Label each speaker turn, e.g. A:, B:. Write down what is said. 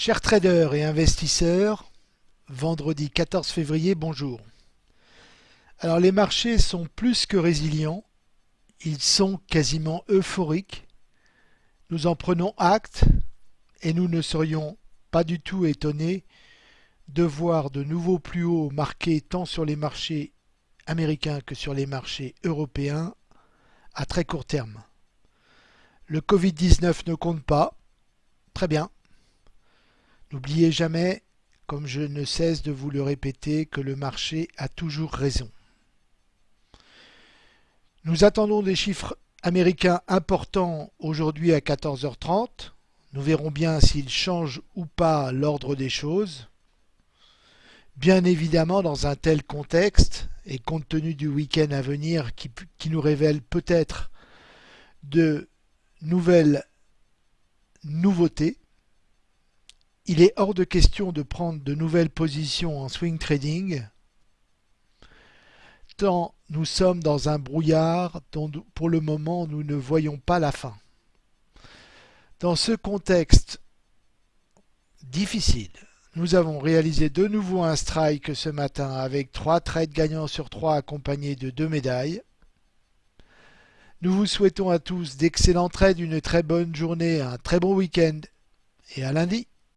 A: Chers traders et investisseurs, vendredi 14 février, bonjour. Alors les marchés sont plus que résilients, ils sont quasiment euphoriques. Nous en prenons acte et nous ne serions pas du tout étonnés de voir de nouveaux plus hauts marqués tant sur les marchés américains que sur les marchés européens à très court terme. Le Covid-19 ne compte pas. Très bien. N'oubliez jamais, comme je ne cesse de vous le répéter, que le marché a toujours raison. Nous attendons des chiffres américains importants aujourd'hui à 14h30. Nous verrons bien s'ils changent ou pas l'ordre des choses. Bien évidemment, dans un tel contexte, et compte tenu du week-end à venir qui, nous révèle peut-être de nouvelles nouveautés, il est hors de question de prendre de nouvelles positions en swing trading tant nous sommes dans un brouillard dont pour le moment nous ne voyons pas la fin. Dans ce contexte difficile, nous avons réalisé de nouveau un strike ce matin avec trois trades gagnants sur trois accompagnés de deux médailles. Nous vous souhaitons à tous d'excellents trades, une très bonne journée, un très bon week-end et à lundi.